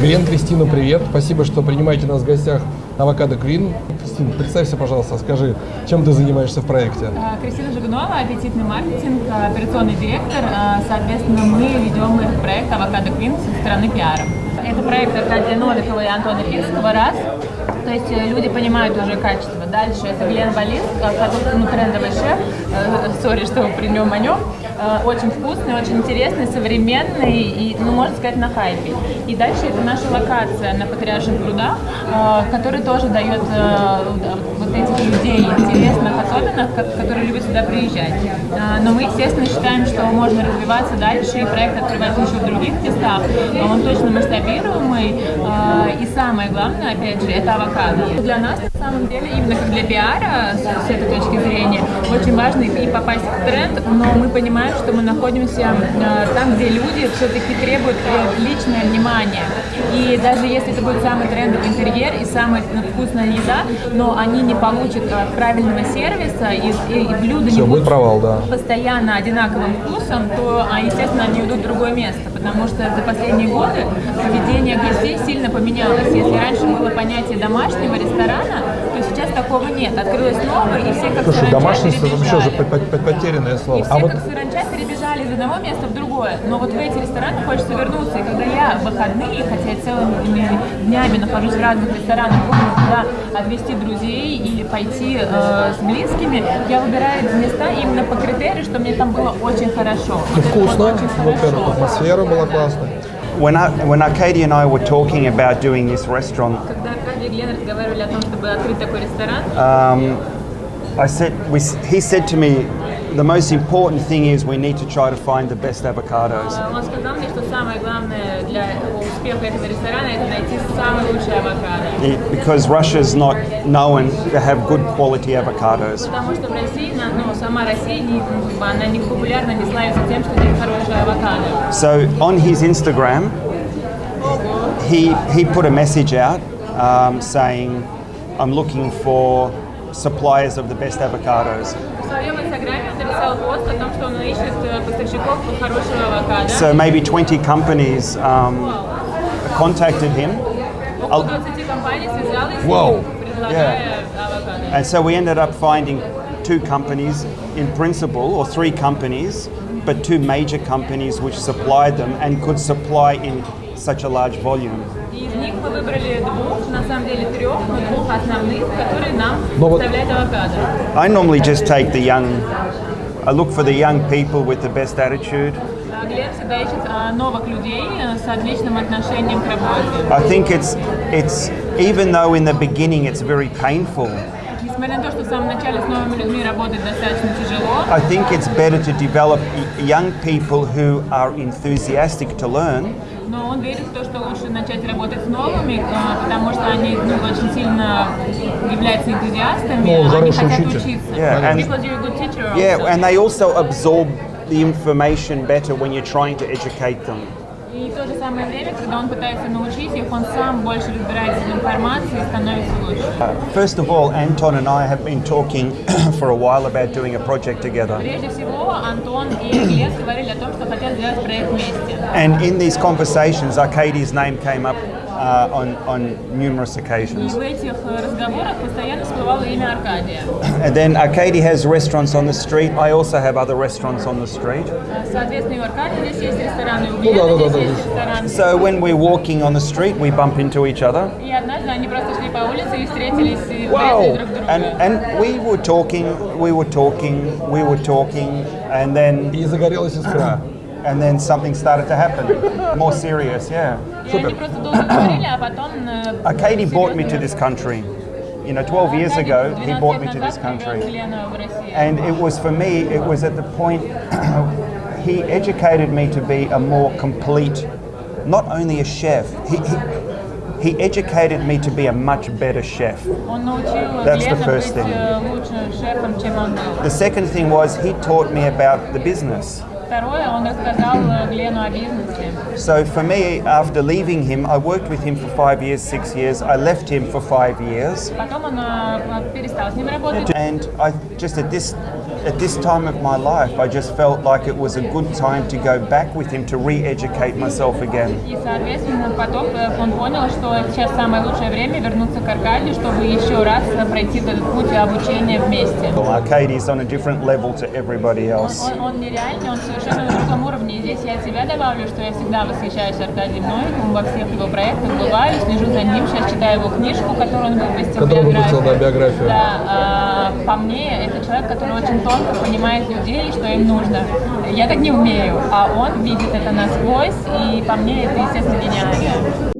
Грен, Кристина, привет. Спасибо, что принимаете нас в гостях Avocado Queen. Кристина, представься, пожалуйста, скажи, чем ты занимаешься в проекте? А, Кристина Жигунова, аппетитный маркетинг, а, операционный директор. А, соответственно, мы ведем этот проект «Avocado Queen» со стороны пиара. Это проект Аркадия Новикова и Антона Пинского, раз. То есть э, люди понимают уже качество. Дальше это Глен Болин, э, ну, трендовый шеф. Э, сори, что при нем о нем. Очень вкусный, очень интересный, современный и, ну, можно сказать, на хайпе. И дальше это наша локация на Патриарших прудах, которая тоже дает вот этих людей интересных, особенно, которые любят сюда приезжать. Но мы, естественно, считаем, что можно развиваться дальше, и проект открывать еще в других местах. Он точно масштабируем, самое главное, опять же, это авокадо. Для нас, на самом деле, именно как для пиара, с этой точки зрения, очень важно и попасть в тренд, но мы понимаем, что мы находимся э, там, где люди все-таки требуют личное внимание. И даже если это будет самый трендовый интерьер и самая ну, вкусная еда, но они не получат э, правильного сервиса и, и, и блюда Все, не будут провал, да. постоянно одинаковым вкусом, то, а, естественно, они уйдут в другое место потому что за последние годы поведение гостей сильно поменялось. Если раньше было понятие домашнего ресторана, то сейчас такого нет. Открылось новое, и все как Слушай, домашний это вообще уже потерянное слово. И а все а как вот... саранча перебежали из одного места в другое. Но вот в эти рестораны хочется вернуться. И я выходные, хотя я целыми днями нахожусь в разных ресторанах, куда а отвезти друзей или пойти э, с близкими, я выбираю места именно по критерию, что мне там было очень хорошо. Вот Вкусно, во-первых, атмосфера была классная. When, I, when Arcadia and I were talking about doing this restaurant, Когда Аркадий и Глен разговаривали о том, чтобы открыть такой ресторан, um, I said, we, he said to me, the most important thing is we need to try to find the best avocados. Eh, because Russia is not known to have good quality avocados. So on his Instagram, he he put a message out um, saying, I'm looking for suppliers of the best avocados. Э, so maybe 20 companies um, contacted him. Whoa. Yeah. And so we ended up finding two companies in principle, or three companies, but two major companies which supplied them and could supply in such a large volume. I normally just take the young, I look for the young people with the best attitude. Э, I think it's, it's, even though in the beginning it's very painful, I think it's better to develop young people who are enthusiastic to learn. но он верит в то, что лучше начать работать с новыми, а, потому что они ну, очень сильно являются энтузиастами, ну, они хотят учитель. учиться. Yeah, and, People are a good teacher also. and they also absorb the information better when you're trying to educate them. И в то же самое время, когда он пытается научить их, он сам больше разбирается в информации и становится лучше. First of all, Anton and I have been talking for a while about doing a project together. Прежде всего, Антон и Глеб говорили о том, что хотят сделать проект вместе. And in these conversations, Arkady's name came up uh, on, on numerous occasions. and then Arcady has restaurants on the street. I also have other restaurants on the street. So when we're walking on the street, we bump into each other. Wow! And, and we were talking, we were talking, we were talking, and then and then something started to happen. More serious, yeah. Uh, uh, Katie brought me to this country. You know, 12 ah, years ago, he brought me to this uh, country. And it was for me, it was at the point he educated me to be a more complete, not only a chef, he, he, he educated me to be a much better chef. Oh, uh, That's the first thing. The second thing was he taught me about the business второе, он рассказал э, Глену о бизнесе. So for me, after leaving him, I worked with him for five years, six years. I left him for five years. Потом он э, э, перестал с ним работать. And I just at this at this time of my life, I just felt like it was a good time to go back with him to re-educate myself again. И соответственно потом он понял, что сейчас самое лучшее время вернуться к Аркадию, чтобы еще раз пройти этот путь обучения вместе. Well, is on a different level to everybody else. он нереальный, он совершенно совершенно на другом уровне. И здесь я от себя добавлю, что я всегда восхищаюсь Аркадием Новиком во всех его проектах, бываю, слежу за ним, сейчас читаю его книжку, которую он выпустил, которую биографию. Выпустил, да, биографию. Да, а, по мне, это человек, который очень тонко понимает людей, что им нужно. Я так не умею, а он видит это насквозь, и по мне это, естественно, гениально.